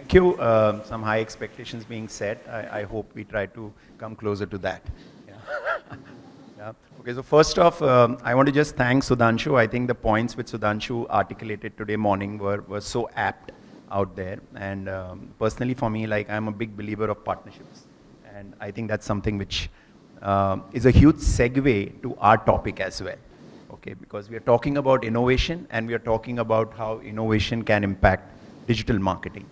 Thank you. Uh, some high expectations being set. I, I, hope we try to come closer to that. Yeah. yeah. Okay, so first off, um, I want to just thank Sudhanshu. I think the points which Sudhanshu articulated today morning were, were so apt out there. And um, personally for me, like I'm a big believer of partnerships. And I think that's something which uh, is a huge segue to our topic as well. Okay, because we are talking about innovation and we are talking about how innovation can impact digital marketing.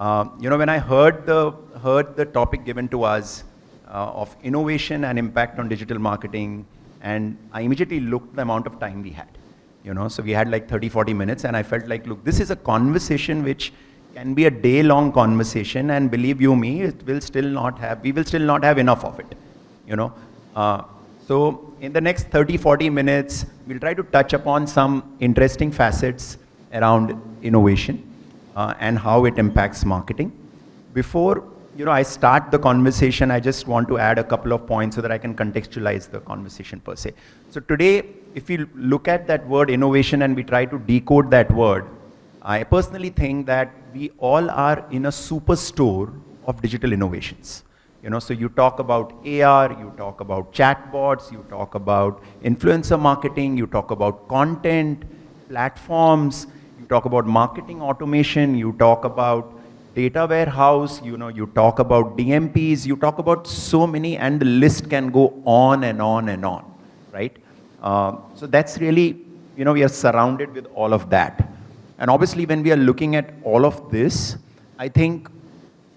Uh, you know, when I heard the, heard the topic given to us uh, of innovation and impact on digital marketing, and I immediately looked the amount of time we had. You know, so we had like 30, 40 minutes, and I felt like, look, this is a conversation which can be a day-long conversation, and believe you me, it will still not have, we will still not have enough of it. You know, uh, so in the next 30, 40 minutes, we'll try to touch upon some interesting facets around innovation uh, and how it impacts marketing. Before you know, I start the conversation, I just want to add a couple of points so that I can contextualize the conversation per se. So today, if you look at that word innovation and we try to decode that word, I personally think that we all are in a superstore of digital innovations. You know, so you talk about AR, you talk about chatbots, you talk about influencer marketing, you talk about content, platforms, talk about marketing automation, you talk about data warehouse, you know, you talk about DMPs, you talk about so many, and the list can go on and on and on, right? Uh, so that's really, you know, we are surrounded with all of that. And obviously, when we are looking at all of this, I think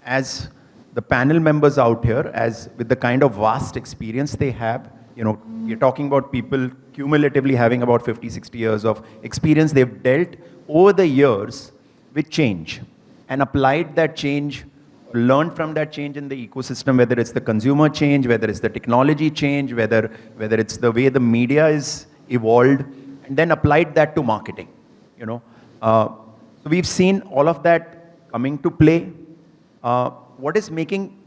as the panel members out here, as with the kind of vast experience they have, you know, we're talking about people cumulatively having about 50, 60 years of experience they've dealt over the years with change and applied that change, learned from that change in the ecosystem, whether it's the consumer change, whether it's the technology change, whether, whether it's the way the media is evolved, and then applied that to marketing, you know. Uh, so we've seen all of that coming to play. Uh, what is making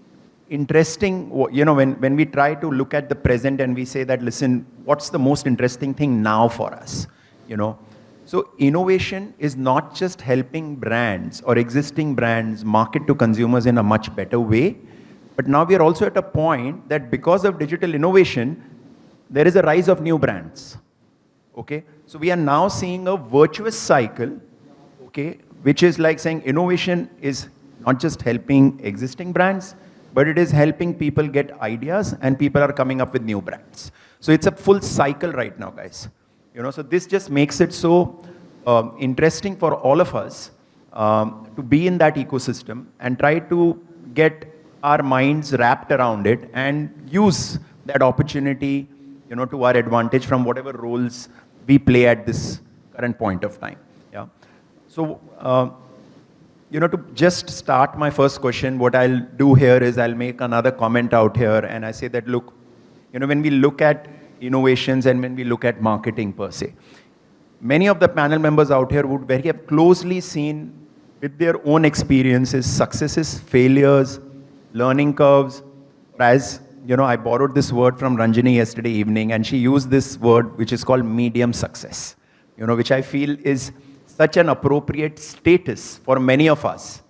interesting, you know, when, when we try to look at the present and we say that, listen, what's the most interesting thing now for us, you know? So innovation is not just helping brands or existing brands market to consumers in a much better way, but now we are also at a point that because of digital innovation, there is a rise of new brands. Okay? So we are now seeing a virtuous cycle, okay, which is like saying innovation is not just helping existing brands, but it is helping people get ideas and people are coming up with new brands. So it's a full cycle right now, guys. You know, so this just makes it so um, interesting for all of us um, to be in that ecosystem and try to get our minds wrapped around it and use that opportunity, you know, to our advantage from whatever roles we play at this current point of time. Yeah. So, uh, you know, to just start my first question, what I'll do here is I'll make another comment out here and I say that, look, you know, when we look at innovations and when we look at marketing per se. Many of the panel members out here would very have closely seen with their own experiences, successes, failures, learning curves. As you know, I borrowed this word from Ranjani yesterday evening and she used this word which is called medium success, you know, which I feel is such an appropriate status for many of us,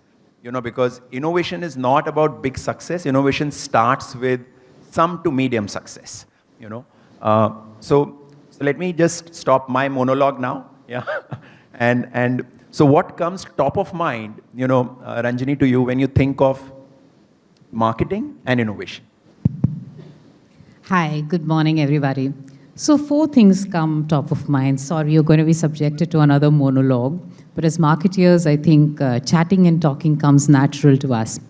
you know, because innovation is not about big success. Innovation starts with some to medium success, you know. Uh, so, so let me just stop my monologue now. Yeah. and, and so what comes top of mind, you know, uh, Ranjani, to you when you think of marketing and innovation? Hi, good morning, everybody. So four things come top of mind. Sorry, you're going to be subjected to another monologue. But as marketeers, I think uh, chatting and talking comes natural to us.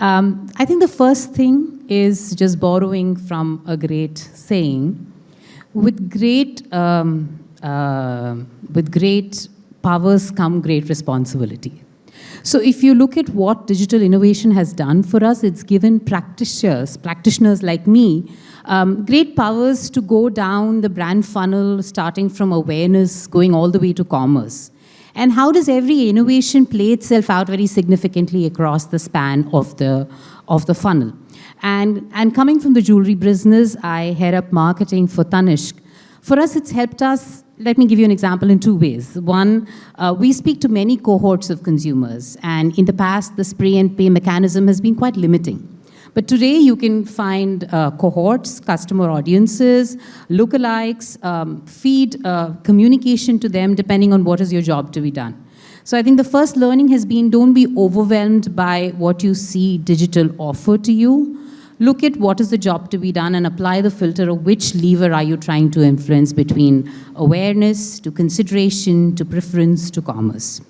Um, I think the first thing is just borrowing from a great saying. With great, um, uh, with great powers come great responsibility. So if you look at what digital innovation has done for us, it's given practitioners, practitioners like me, um, great powers to go down the brand funnel, starting from awareness, going all the way to commerce. And how does every innovation play itself out very significantly across the span of the, of the funnel? And, and coming from the jewelry business, I head up marketing for Tanishq. For us, it's helped us let me give you an example in two ways. One, uh, we speak to many cohorts of consumers, and in the past, the spray and pay mechanism has been quite limiting. But today, you can find uh, cohorts, customer audiences, lookalikes, um, feed uh, communication to them depending on what is your job to be done. So I think the first learning has been don't be overwhelmed by what you see digital offer to you. Look at what is the job to be done and apply the filter of which lever are you trying to influence between awareness to consideration to preference to commerce.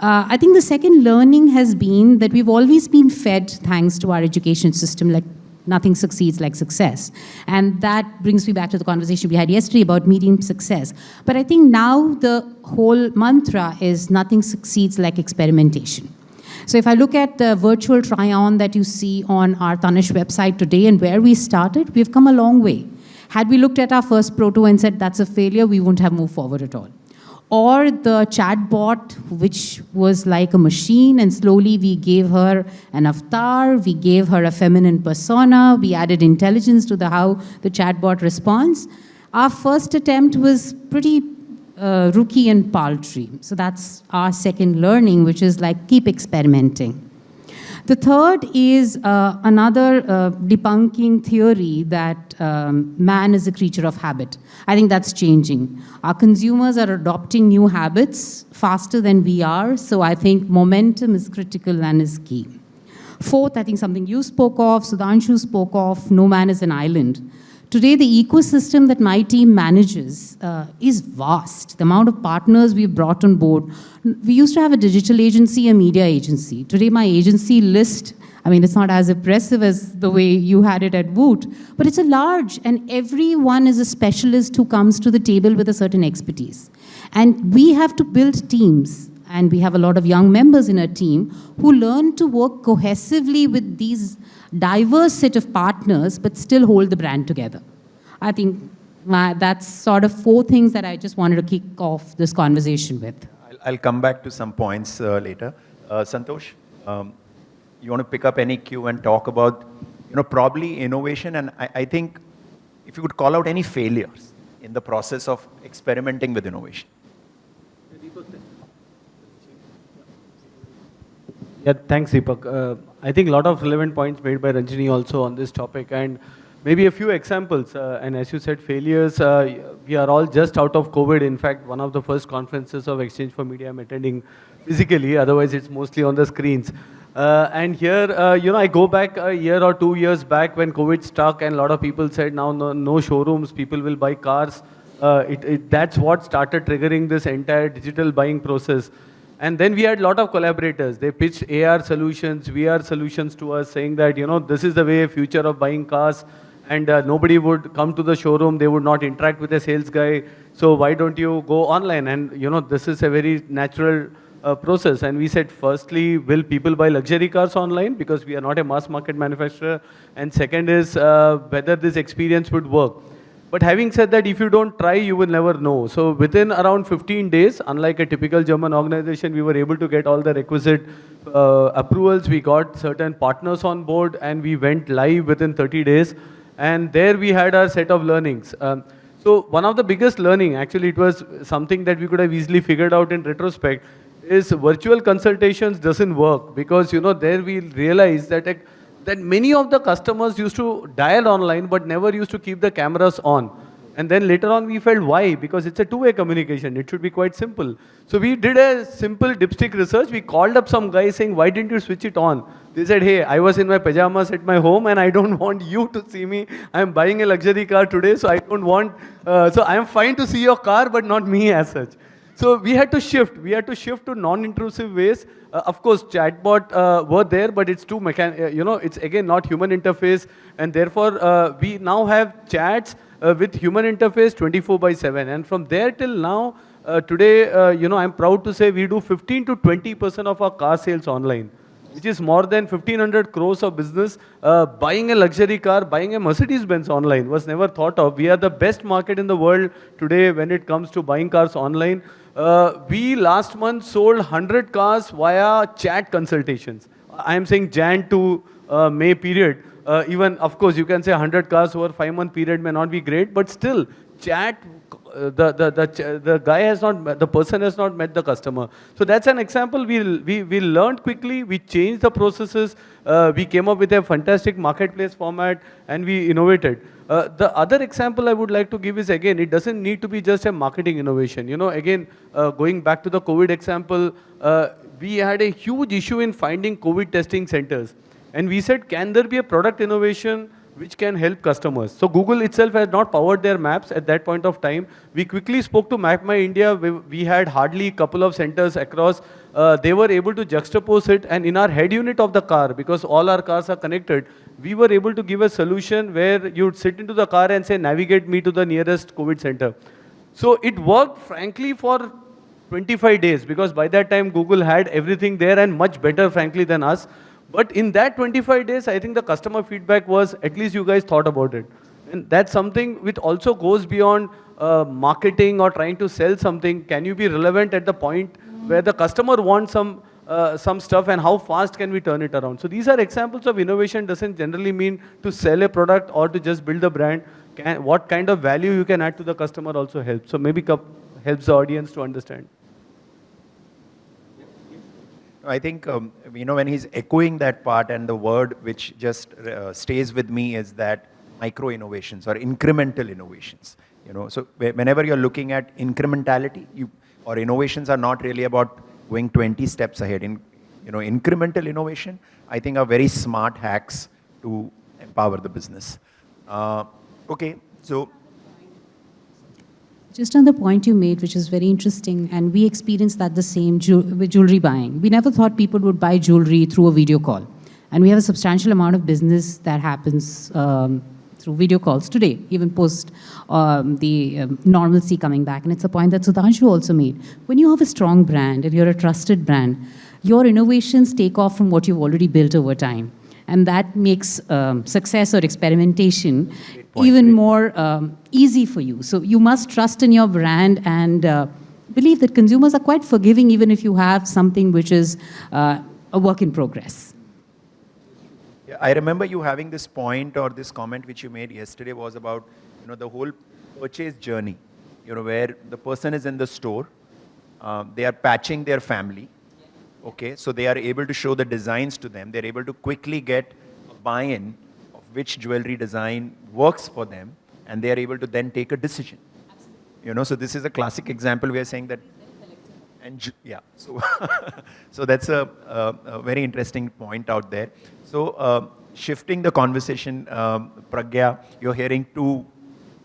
Uh, I think the second learning has been that we've always been fed, thanks to our education system, like nothing succeeds like success. And that brings me back to the conversation we had yesterday about medium success. But I think now the whole mantra is nothing succeeds like experimentation. So if I look at the virtual try-on that you see on our Tanishq website today and where we started, we've come a long way. Had we looked at our first proto and said that's a failure, we wouldn't have moved forward at all or the chatbot, which was like a machine, and slowly we gave her an avatar, we gave her a feminine persona, we added intelligence to the how the chatbot responds. Our first attempt was pretty uh, rookie and paltry. So that's our second learning, which is like keep experimenting. The third is uh, another uh, debunking theory that um, man is a creature of habit. I think that's changing. Our consumers are adopting new habits faster than we are, so I think momentum is critical and is key. Fourth, I think something you spoke of, Sudhanshu spoke of, no man is an island. Today, the ecosystem that my team manages uh, is vast. The amount of partners we've brought on board. We used to have a digital agency, a media agency. Today, my agency list, I mean, it's not as impressive as the way you had it at Woot, but it's a large, and everyone is a specialist who comes to the table with a certain expertise. And we have to build teams, and we have a lot of young members in our team who learn to work cohesively with these diverse set of partners, but still hold the brand together. I think my, that's sort of four things that I just wanted to kick off this conversation with. I'll, I'll come back to some points uh, later. Uh, Santosh, um, you want to pick up any cue and talk about, you know, probably innovation, and I, I think if you could call out any failures in the process of experimenting with innovation. Yeah, thanks, Deepak. Uh, I think a lot of relevant points made by Ranjani also on this topic, and maybe a few examples. Uh, and as you said, failures, uh, we are all just out of COVID. In fact, one of the first conferences of exchange4media I'm attending physically, otherwise it's mostly on the screens. Uh, and here, uh, you know, I go back a year or two years back when COVID struck and a lot of people said now no, no showrooms, people will buy cars. Uh, it, it, that's what started triggering this entire digital buying process. And then we had a lot of collaborators. They pitched AR solutions, VR solutions to us, saying that, you know, this is the way future of buying cars. And uh, nobody would come to the showroom. They would not interact with a sales guy. So why don't you go online? And, you know, this is a very natural uh, process. And we said, firstly, will people buy luxury cars online? Because we are not a mass market manufacturer. And second is uh, whether this experience would work. But having said that, if you don't try, you will never know. So within around 15 days, unlike a typical German organization, we were able to get all the requisite uh, approvals. We got certain partners on board and we went live within 30 days. And there we had our set of learnings. Um, so one of the biggest learning, actually it was something that we could have easily figured out in retrospect, is virtual consultations doesn't work because, you know, there we realized that that many of the customers used to dial online but never used to keep the cameras on. And then later on we felt why? Because it's a two-way communication. It should be quite simple. So we did a simple dipstick research. We called up some guy saying, why didn't you switch it on? They said, hey, I was in my pajamas at my home and I don't want you to see me. I'm buying a luxury car today, so I don't want, uh, so I'm fine to see your car, but not me as such. So we had to shift. We had to shift to non-intrusive ways. Uh, of course, chatbot uh, were there, but it's too mechan. Uh, you know, it's again not human interface, and therefore uh, we now have chats uh, with human interface 24 by 7. And from there till now, uh, today, you know, I'm proud to say we do 15 to 20 percent of our car sales online which is more than 1500 crores of business. Uh, buying a luxury car, buying a Mercedes Benz online was never thought of. We are the best market in the world today when it comes to buying cars online. Uh, we last month sold 100 cars via chat consultations. I am saying Jan to uh, May period. Uh, even, of course, you can say 100 cars over five month period may not be great, but still, chat uh, the, the, the, the guy has not, met- the person has not met the customer. So that's an example. We, we, we learned quickly, we changed the processes, uh, we came up with a fantastic marketplace format, and we innovated. Uh, the other example I would like to give is again, it doesn't need to be just a marketing innovation. You know, again, uh, going back to the COVID example, uh, we had a huge issue in finding COVID testing centers. And we said, can there be a product innovation which can help customers? So Google itself had not powered their maps at that point of time. We quickly spoke to MapMyIndia. We, we had hardly a couple of centers across. Uh, they were able to juxtapose it. And in our head unit of the car, because all our cars are connected, we were able to give a solution where you'd sit into the car and say, navigate me to the nearest COVID center. So it worked, frankly, for 25 days because by that time Google had everything there and much better, frankly, than us. But in that 25 days, I think the customer feedback was at least you guys thought about it. And that's something which also goes beyond uh, marketing or trying to sell something. Can you be relevant at the point where the customer wants some uh, some stuff and how fast can we turn it around? So these are examples of innovation doesn't generally mean to sell a product or to just build a brand. Can, what kind of value you can add to the customer also helps. So maybe helps the audience to understand. I think, um, you know, when he's echoing that part and the word which just uh, stays with me is that micro innovations or incremental innovations. You know, so whenever you're looking at incrementality, you, or innovations are not really about going 20 steps ahead. In, you know, incremental innovation, I think are very smart hacks to empower the business. Uh, okay, so Just on the point you made, which is very interesting, and we experienced that the same ju- with jewelry buying. We never thought people would buy jewelry through a video call. And we have a substantial amount of business that happens um, through video calls today, even post um, the um, normalcy coming back. And it's a point that Sudhanshu also made. When you have a strong brand and you're a trusted brand, your innovations take off from what you've already built over time. And that makes um, success or experimentation even more um, easy for you. So you must trust in your brand and uh, believe that consumers are quite forgiving even if you have something which is uh, a work in progress. I remember you having this point or this comment which you made yesterday was about, you know, the whole purchase journey, you know, where the person is in the store, um, they are patching their family, okay, so they are able to show the designs to them, they're able to quickly get a buy-in of which jewelry design works for them, and they are able to then take a decision. You know, so this is a classic example. We are saying that and yeah, so so that's a, a, a very interesting point out there. So uh, shifting the conversation, um, Pragya, you're hearing two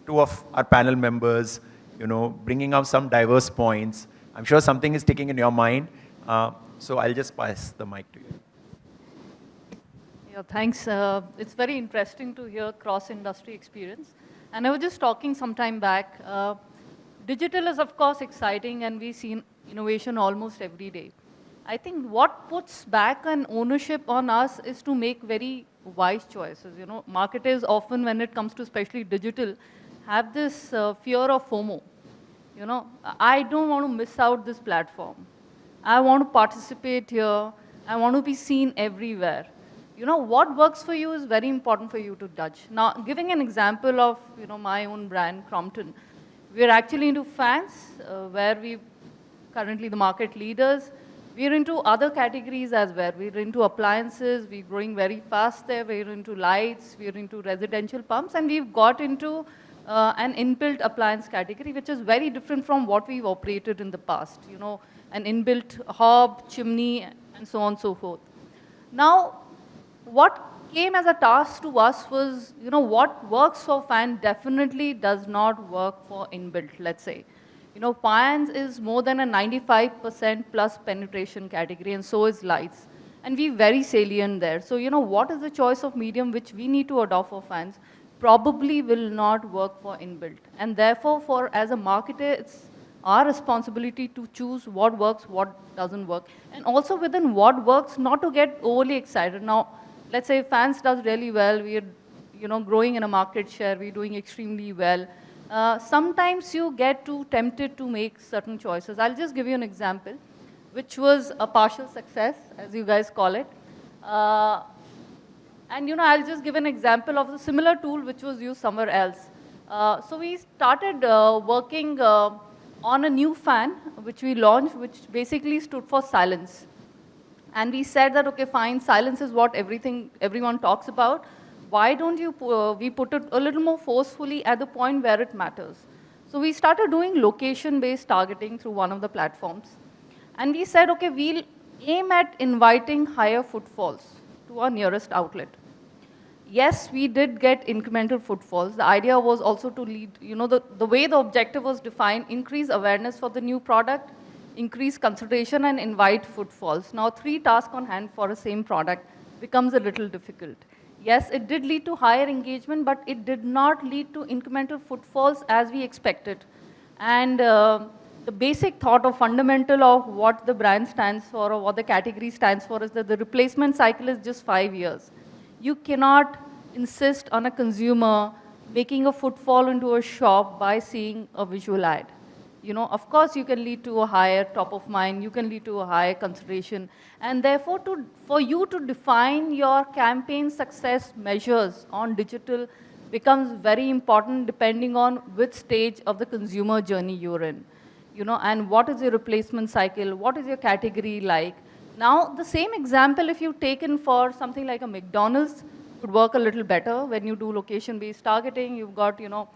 two of our panel members, you know, bringing up some diverse points. I'm sure something is ticking in your mind. Uh, so I'll just pass the mic to you. Yeah, thanks. Uh, it's very interesting to hear cross-industry experience. And I was just talking some time back. Uh, digital is, of course, exciting, and we see innovation almost every day. I think what puts back an ownership on us is to make very wise choices. You know, marketers often, when it comes to especially digital, have this uh, fear of FOMO. You know, I don't want to miss out this platform. I want to participate here. I want to be seen everywhere. You know, what works for you is very important for you to judge. Now, giving an example of, you know, my own brand, Crompton, we're actually into fans, uh, where we currently the market leaders. We're into other categories as well. We're into appliances, we're growing very fast there. We're into lights, we're into residential pumps, and we've got into uh, an inbuilt appliance category, which is very different from what we've operated in the past. You know, an inbuilt hob, chimney, and so on and so forth. Now, what came as a task to us was, you know, what works for fan definitely does not work for inbuilt, let's say. You know, fans is more than a 95% plus penetration category, and so is lights. And we very salient there. So, you know, what is the choice of medium which we need to adopt for fans probably will not work for inbuilt. And therefore, for as a marketer, it's our responsibility to choose what works, what doesn't work. And also within what works, not to get overly excited. Now, let's say fans does really well, we're you know, growing in a market share, we're doing extremely well. Uh, sometimes you get too tempted to make certain choices. I'll just give you an example, which was a partial success, as you guys call it. Uh, and you know, I'll just give an example of a similar tool which was used somewhere else. Uh, so we started uh, working uh, on a new fan, which we launched, which basically stood for silence. And we said that, okay, fine, silence is what everything, everyone talks about. Why don't you, uh, we put it a little more forcefully at the point where it matters. So we started doing location-based targeting through one of the platforms. And we said, okay, we'll aim at inviting higher footfalls to our nearest outlet. Yes, we did get incremental footfalls. The idea was also to lead, you know, the, the way the objective was defined, increase awareness for the new product, increase consideration and invite footfalls. Now, three tasks on hand for a same product becomes a little difficult. Yes, it did lead to higher engagement, but it did not lead to incremental footfalls as we expected. And uh, the basic thought or fundamental of what the brand stands for or what the category stands for is that the replacement cycle is just five years. You cannot insist on a consumer making a footfall into a shop by seeing a visual ad. You know, of course, you can lead to a higher top of mind, you can lead to a higher consideration, and therefore, to, for you to define your campaign success measures on digital becomes very important depending on which stage of the consumer journey you're in. You know, and what is your replacement cycle? What is your category like? Now, the same example, if you've taken for something like a McDonald's, would work a little better when you do location-based targeting. You've got, you know,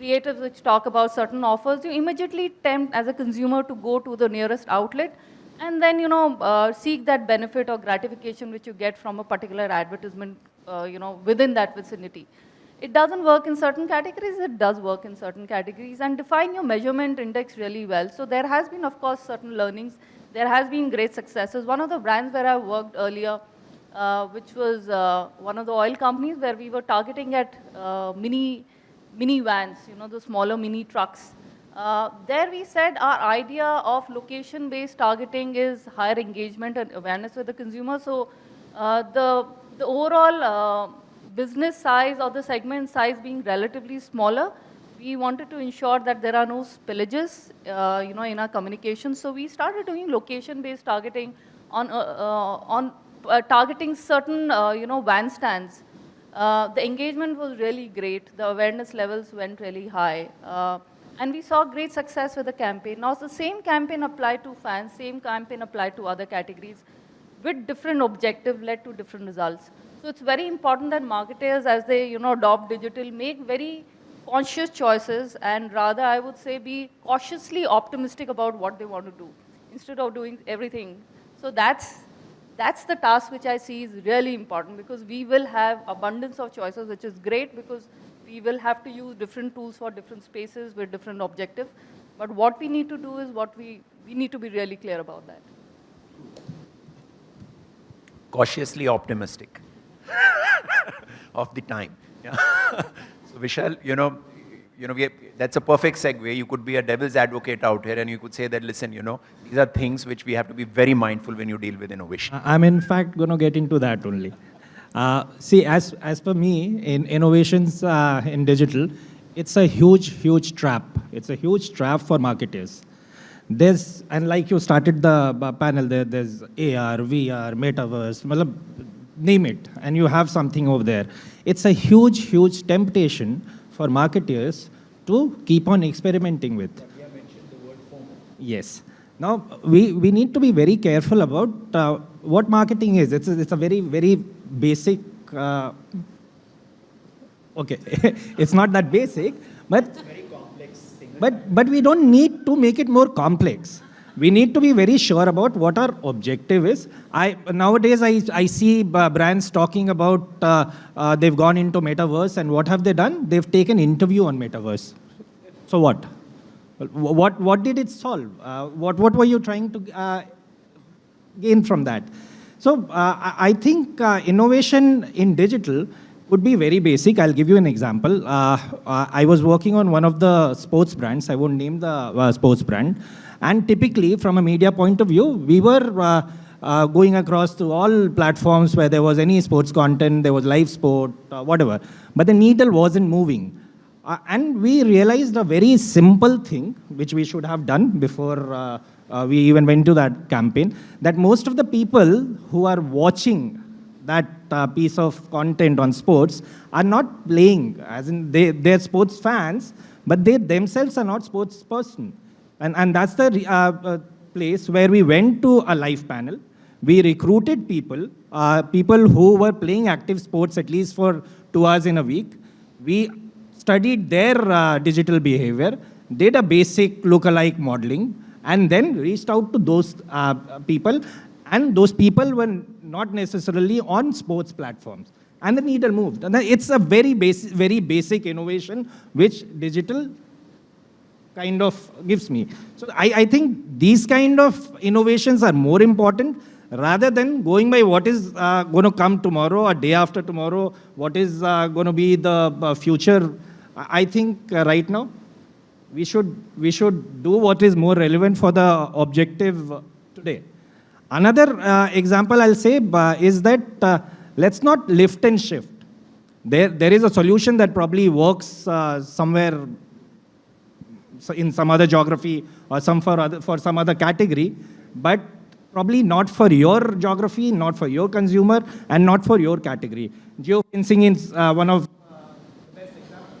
creatives which talk about certain offers. You immediately tempt as a consumer to go to the nearest outlet and then, you know, uh, seek that benefit or gratification which you get from a particular advertisement, uh, you know, within that vicinity. It doesn't work in certain categories, it does work in certain categories, and define your measurement index really well. So there has been, of course, certain learnings. There has been great successes. One of the brands where I worked earlier, uh, which was uh, one of the oil companies where we were targeting at uh, mini, mini vans, you know, the smaller mini trucks. Uh, there we said our idea of location-based targeting is higher engagement and awareness with the consumer. So uh, the, the overall uh, business size or the segment size being relatively smaller, we wanted to ensure that there are no spillages, uh, you know, in our communication. So we started doing location-based targeting on, uh, uh, on targeting certain, you know, van stands. Uh, the engagement was really great. The awareness levels went really high. Uh, and we saw great success with the campaign. Now, the same campaign applied to fans, same campaign applied to other categories with different objective led to different results. So it's very important that marketers, as they you know adopt digital, make very conscious choices and rather I would say be cautiously optimistic about what they want to do instead of doing everything. So that's that's the task which I see is really important because we will have abundance of choices, which is great because we will have to use different tools for different spaces with different objectives. But what we need to do is what we, we need to be really clear about that. cautiously optimistic of the time. Yeah. so Vishal, you know, you know, that's a perfect segue. You could be a devil's advocate out here, and you could say that, listen, you know, these are things which we have to be very mindful when you deal with innovation. I'm in fact going to get into that only. Uh, see, as, as per me, in innovations uh, in digital, it's a huge, huge trap. It's a huge trap for marketers. There's, and like you started the uh, panel, there, there's AR, VR, metaverse, malab, name it, and you have something over there. It's a huge, huge temptation for marketers to keep on experimenting with. Yes. Now, we, we need to be very careful about uh, what marketing is. It's a, it's a very, very basic, uh, okay, it's not that basic, but, but, but we don't need to make it more complex. We need to be very sure about what our objective is. I, nowadays, I, I see uh, brands talking about uh, uh, they've gone into metaverse and what have they done? They've taken interview on metaverse. So what? What, what did it solve? Uh, what, what were you trying to uh, gain from that? So uh, I think innovation in digital would be very basic. I'll give you an example. I was working on one of the sports brands. I won't name the sports brand. And typically, from a media point of view, we were uh, uh, going across to all platforms where there was any sports content, there was live sport, uh, whatever. But the needle wasn't moving. Uh, and we realized a very simple thing, which we should have done before uh, uh, we even went to that campaign, that most of the people who are watching that piece of content on sports are not playing, as in they, they're sports fans, but they themselves are not sports person. And, and that's the uh, uh, place where we went to a live panel. We recruited people, uh, people who were playing active sports at least for two hours in a week. We studied their uh, digital behavior, did a basic lookalike modeling, and then reached out to those uh, people. And those people were not necessarily on sports platforms. And the needle moved. And it's a very basic, very basic innovation which digital kind of gives me. So I, I think these kind of innovations are more important rather than going by what is uh, going to come tomorrow or day after tomorrow, what is uh, going to be the uh, future. I think uh, right now we should, we should do what is more relevant for the objective uh, today. Another uh, example I'll say is that let's not lift and shift. There, there is a solution that probably works somewhere so in some other geography or some for, other, for some other category, but probably not for your geography, not for your consumer, and not for your category. Geofencing is uh, one of uh the best example.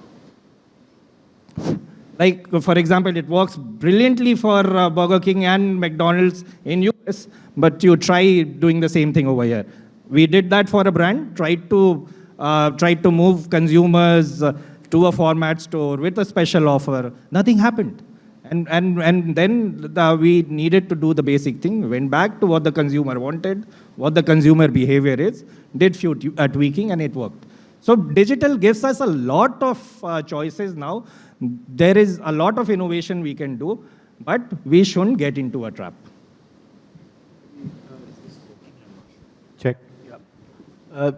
like for example, it works brilliantly for uh, Burger King and McDonald's in US, but you try doing the same thing over here. We did that for a brand, tried to uh, tried to move consumers uh, to a format store with a special offer. Nothing happened. And, and, and then the, we needed to do the basic thing, went back to what the consumer wanted, what the consumer behavior is, did few tu- uh, tweaking, and it worked. So digital gives us a lot of uh, choices now. There is a lot of innovation we can do, but we shouldn't get into a trap. Check. Uh,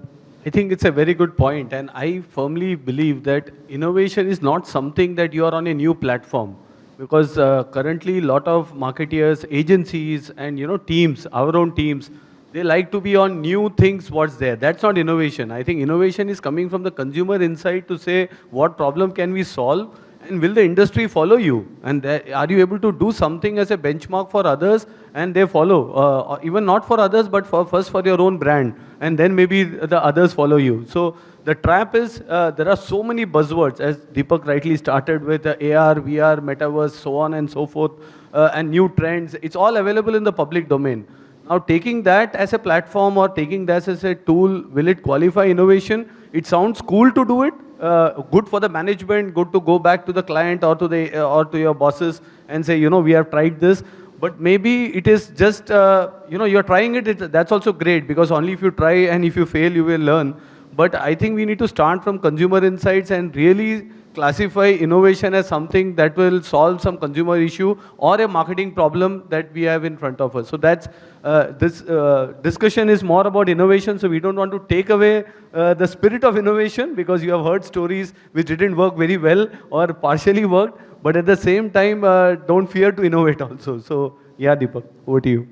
I think it's a very good point, and I firmly believe that innovation is not something that you are on a new platform, because uh, currently a lot of marketeers, agencies, and you know teams, our own teams, they like to be on new things. What's there? That's not innovation. I think innovation is coming from the consumer insight to say what problem can we solve, and will the industry follow you? And are you able to do something as a benchmark for others and they follow? Uh, even not for others, but for first for your own brand. And then maybe the others follow you. So the trap is uh, there are so many buzzwords, as Deepak rightly started with uh, AR, VR, metaverse, so on and so forth, uh, and new trends. It's all available in the public domain. Now, taking that as a platform or taking that as a tool, will it qualify innovation? It sounds cool to do it, uh, good for the management, good to go back to the client or to the uh, or to your bosses and say, you know, we have tried this. But maybe it is just, uh, you know, you're trying it, it. That's also great because only if you try and if you fail, you will learn. But I think we need to start from consumer insights and really classify innovation as something that will solve some consumer issue or a marketing problem that we have in front of us. So that's uh, this uh, discussion is more about innovation. So we don't want to take away uh, the spirit of innovation because you have heard stories which didn't work very well or partially worked. But at the same time, uh, don't fear to innovate also. So yeah, Deepak, over to you.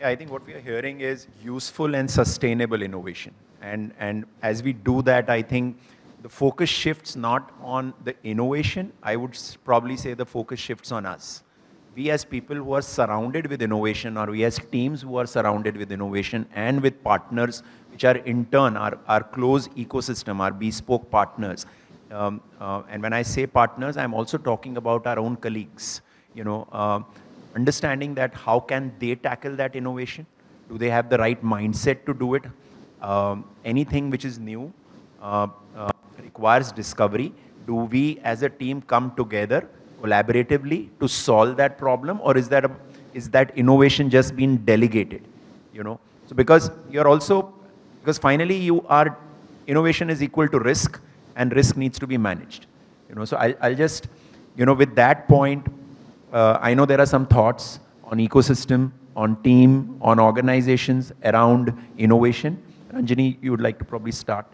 Yeah, I think what we are hearing is useful and sustainable innovation. And, and as we do that, I think the focus shifts not on the innovation, I would probably say the focus shifts on us. We as people who are surrounded with innovation, or we as teams who are surrounded with innovation and with partners, which are in turn our, our close ecosystem, our bespoke partners. Um, uh, and when I say partners, I'm also talking about our own colleagues. You know, uh, understanding that how can they tackle that innovation? Do they have the right mindset to do it? Um, anything which is new uh, uh, requires discovery. Do we as a team come together collaboratively to solve that problem or is that, a, is that innovation just being delegated? You know, so because you're also, because finally you are, innovation is equal to risk and risk needs to be managed. You know, so I'll, I'll just, you know, with that point, uh, I know there are some thoughts on ecosystem, on team, on organizations around innovation. Ranjani, you would like to probably start.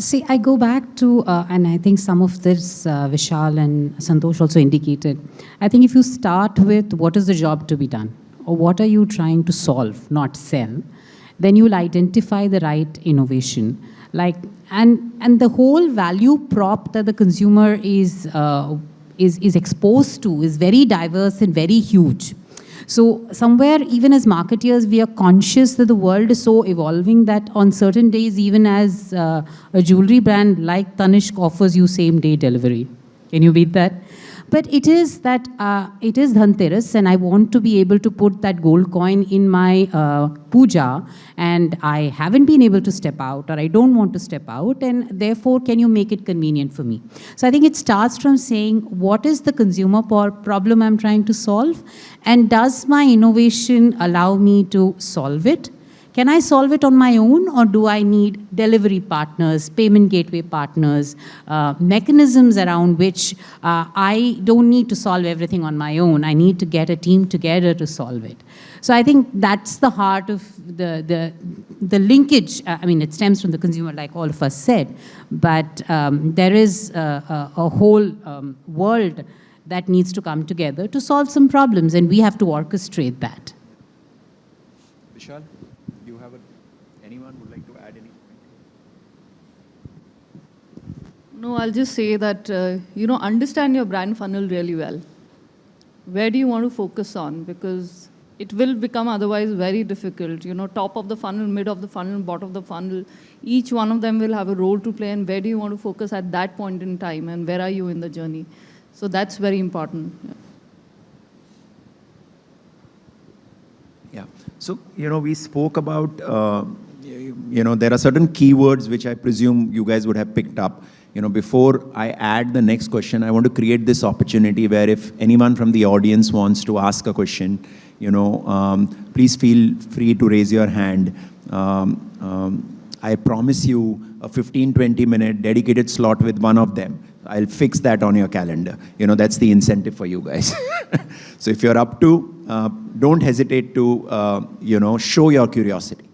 See, I go back to, uh, and I think some of this uh, Vishal and Santosh also indicated. I think if you start with what is the job to be done, or what are you trying to solve, not sell, then you'll identify the right innovation. Like, and and the whole value prop that the consumer is uh, is is exposed to is very diverse and very huge. So somewhere, even as marketeers, we are conscious that the world is so evolving that on certain days, even as uh, a jewelry brand like Tanishq offers you same day delivery. Can you beat that? But it is that, uh, it is Dhanteras and I want to be able to put that gold coin in my uh, puja and I haven't been able to step out or I don't want to step out and therefore can you make it convenient for me? So I think it starts from saying what is the consumer problem I'm trying to solve and does my innovation allow me to solve it? Can I solve it on my own or do I need delivery partners, payment gateway partners, uh, mechanisms around which uh, I don't need to solve everything on my own. I need to get a team together to solve it. So I think that's the heart of the, the, the linkage. Uh, I mean, it stems from the consumer, like all of us said, but um, there is a, a, a whole um, world that needs to come together to solve some problems, and we have to orchestrate that. Vishal, you have a, anyone would like to add anything? No, I'll just say that, uh, you know, understand your brand funnel really well. Where do you want to focus on? Because it will become otherwise very difficult. You know, top of the funnel, mid of the funnel, bottom of the funnel, each one of them will have a role to play and where do you want to focus at that point in time and where are you in the journey? So that's very important. Yeah. Yeah. So, you know, we spoke about, uh, you you know, there are certain keywords which I presume you guys would have picked up. You know, before I add the next question, I want to create this opportunity where if anyone from the audience wants to ask a question, you know, um, please feel free to raise your hand. Um, um, I promise you a 15, 20 minute dedicated slot with one of them. I'll fix that on your calendar. You know, that's the incentive for you guys. so if you're up to, uh, don't hesitate to, uh, you know, show your curiosity.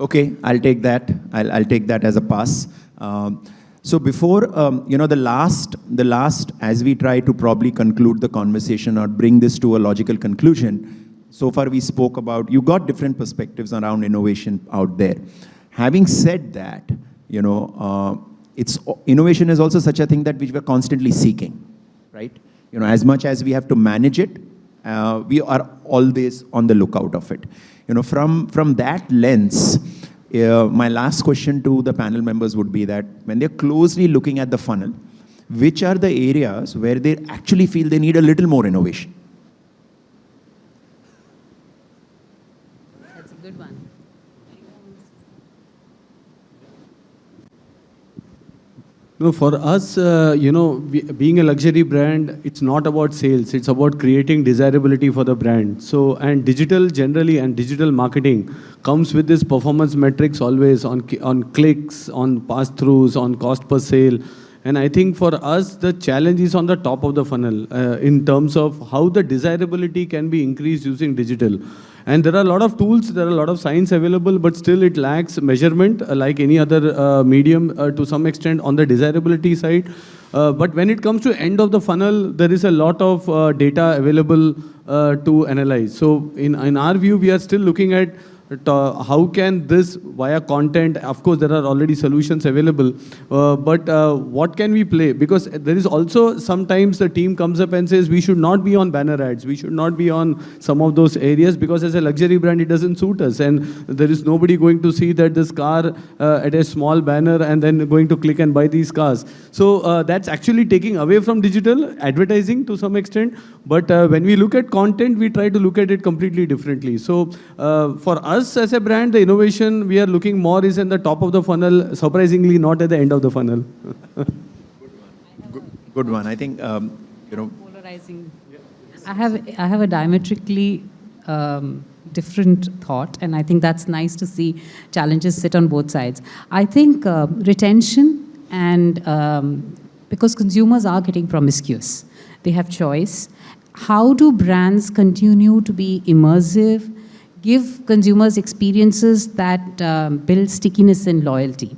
Okay, I'll take that. I'll, I'll take that as a pass. Um, so before, um, you know, the last, the last, as we try to probably conclude the conversation or bring this to a logical conclusion, so far we spoke about, you got different perspectives around innovation out there. Having said that, you know, uh, it's, innovation is also such a thing that we're constantly seeking, right? You know, as much as we have to manage it, uh, we are always on the lookout of it. You know, from, from that lens, uh, my last question to the panel members would be that when they're closely looking at the funnel, which are the areas where they actually feel they need a little more innovation? That's a good one. No, for us, uh, you know, we, being a luxury brand, it's not about sales. It's about creating desirability for the brand. So, and digital generally and digital marketing comes with this performance metrics always on on clicks, on pass-throughs, on cost per sale. And I think for us, the challenge is on the top of the funnel uh, in terms of how the desirability can be increased using digital. And there are a lot of tools, there are a lot of science available, but still it lacks measurement uh, like any other uh, medium uh, to some extent on the desirability side. Uh, but when it comes to end of the funnel, there is a lot of uh, data available uh, to analyze. So in, in our view, we are still looking at how can this via content, of course there are already solutions available, uh, but uh, what can we play? Because there is also sometimes the team comes up and says we should not be on banner ads, we should not be on some of those areas because as a luxury brand it doesn't suit us and there is nobody going to see that this car uh, at a small banner and then going to click and buy these cars. So uh, that's actually taking away from digital advertising to some extent, but uh, when we look at content we try to look at it completely differently. So for us us as a brand, the innovation we are looking more is in the top of the funnel, surprisingly not at the end of the funnel. good, good one. I think, um, you know. Polarizing. I have, I have a diametrically um, different thought, and I think that's nice to see challenges sit on both sides. I think uh, retention and um, because consumers are getting promiscuous, they have choice. How do brands continue to be immersive give consumers experiences that um, build stickiness and loyalty.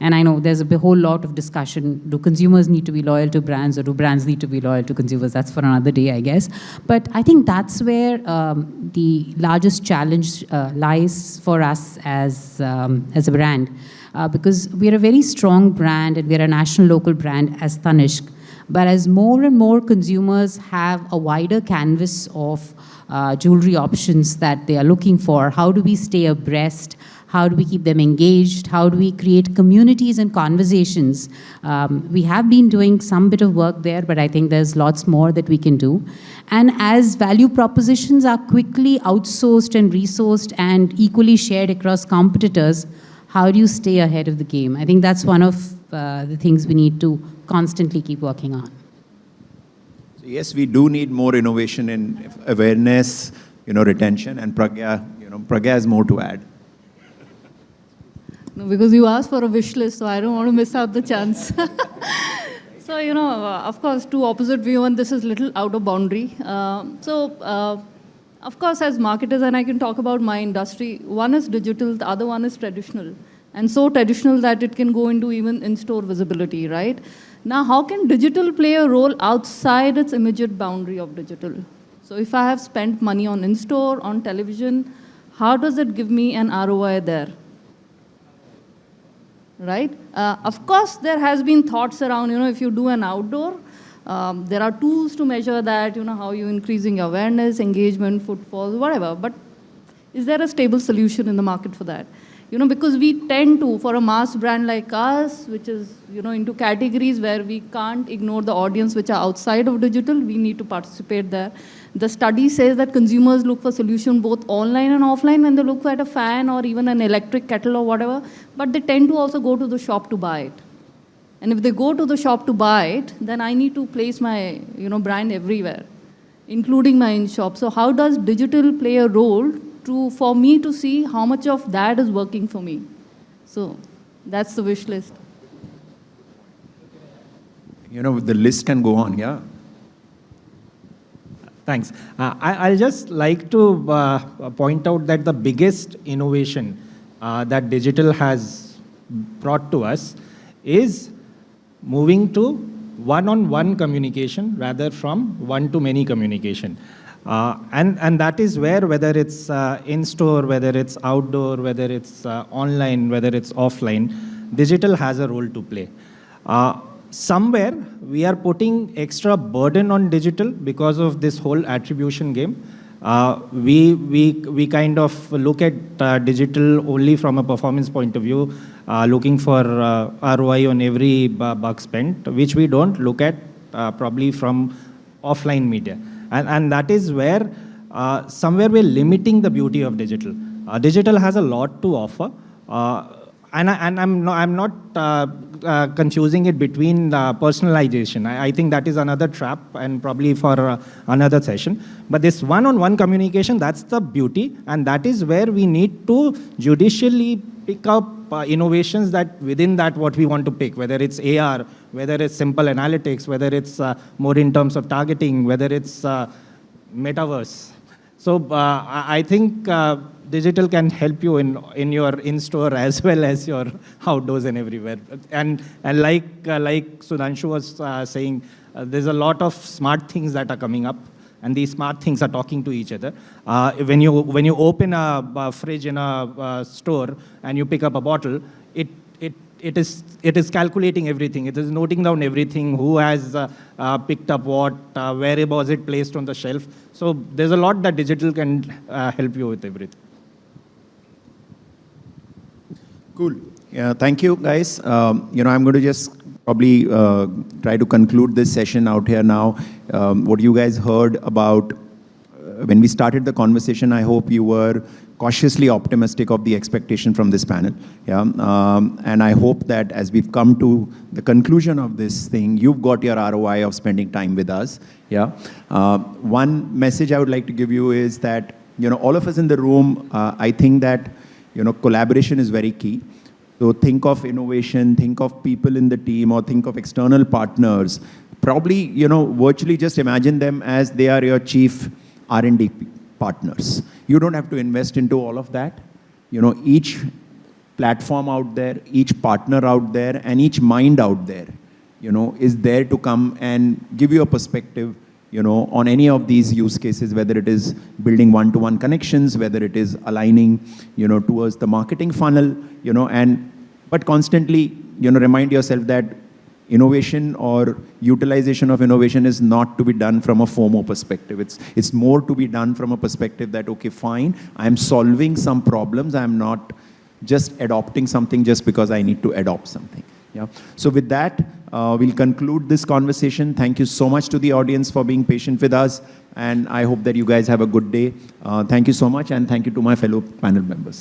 And I know there's a whole lot of discussion. Do consumers need to be loyal to brands or do brands need to be loyal to consumers? That's for another day, I guess. But I think that's where um, the largest challenge uh, lies for us as, um, as a brand. Uh, because we're a very strong brand and we're a national local brand as Tanishq. But as more and more consumers have a wider canvas of uh, jewelry options that they are looking for, how do we stay abreast? How do we keep them engaged? How do we create communities and conversations? Um, we have been doing some bit of work there, but I think there's lots more that we can do. And as value propositions are quickly outsourced and resourced and equally shared across competitors, how do you stay ahead of the game? I think that's one of the things we need to constantly keep working on. So yes, we do need more innovation in awareness, you know, retention, and Pragya, you know, Pragya has more to add. No, because you asked for a wish list, so I don't want to miss out the chance. so, you know, uh, of course, two opposite view, and this is a little out of boundary. Um so, uh, of course, as marketers, and I can talk about my industry, one is digital, the other one is traditional. And so traditional that it can go into even in-store visibility, right? Now, how can digital play a role outside its immediate boundary of digital? So if I have spent money on in-store, on television, how does it give me an ROI there? right? Uh, of course, there has been thoughts around, you know, if you do an outdoor, um, there are tools to measure that, you know, how you increasing awareness, engagement, footfalls, whatever. But is there a stable solution in the market for that? You know, because we tend to, for a mass brand like us, which is, you know, into categories where we can't ignore the audience which are outside of digital, we need to participate there. The study says that consumers look for solution both online and offline when they look at a fan or even an electric kettle or whatever, but they tend to also go to the shop to buy it. And if they go to the shop to buy it, then I need to place my, you know, brand everywhere, including my in-shop. So how does digital play a role to, for me to see how much of that is working for me? So that's the wish list. You know, the list can go on, yeah. Thanks. Uh, I, I'll just like to uh, point out that the biggest innovation uh, that digital has brought to us is moving to one-on-one communication rather from one-to-many communication. Uh, and, and that is where, whether it's uh, in-store, whether it's outdoor, whether it's uh, online, whether it's offline, digital has a role to play. Uh, somewhere we are putting extra burden on digital because of this whole attribution game. Uh, we, we, we kind of look at uh, digital only from a performance point of view, looking for ROI on every buck spent, which we don't look at probably from offline media. And, and that is where uh, somewhere we're limiting the beauty of digital. Uh, digital has a lot to offer. Uh, and, I, and I'm, no, I'm not uh, uh, confusing it between uh, personalization. I, I think that is another trap and probably for uh, another session. But this one-on-one communication, that's the beauty. And that is where we need to judicially pick up uh, innovations that within that what we want to pick, whether it's AR, whether it's simple analytics, whether it's uh, more in terms of targeting, whether it's metaverse. So I think digital can help you in in your in-store as well as your outdoors and everywhere. And and like uh, like Sudhanshu was uh, saying, uh, there's a lot of smart things that are coming up, and these smart things are talking to each other. Uh, when you when you open a, a fridge in a store and you pick up a bottle, it it it is it is calculating everything. It is noting down everything. Who has uh, uh, picked up what? Uh, where was it placed on the shelf? So there's a lot that digital can uh, help you with everything. Cool. Yeah, thank you, guys. Um, you know, I'm going to just probably uh, try to conclude this session out here now. Um, what you guys heard about uh, when we started the conversation, I hope you were cautiously optimistic of the expectation from this panel. Yeah, um, and I hope that as we've come to the conclusion of this thing, you've got your ROI of spending time with us. Yeah. Uh, one message I would like to give you is that you know all of us in the room. Uh, I think that you know, collaboration is very key. So think of innovation, think of people in the team, or think of external partners. Probably, you know, virtually just imagine them as they are your chief R&D partners. You don't have to invest into all of that. You know, each platform out there, each partner out there, and each mind out there, you know, is there to come and give you a perspective, you know, on any of these use cases, whether it is building one-to-one connections, whether it is aligning, you know, towards the marketing funnel, you know, and but constantly, you know, remind yourself that innovation or utilization of innovation is not to be done from a FOMO perspective. It's, it's more to be done from a perspective that, okay, fine, I'm solving some problems. I'm not just adopting something just because I need to adopt something. Yeah. So with that, uh, we'll conclude this conversation. Thank you so much to the audience for being patient with us. And I hope that you guys have a good day. Uh, thank you so much. And thank you to my fellow panel members.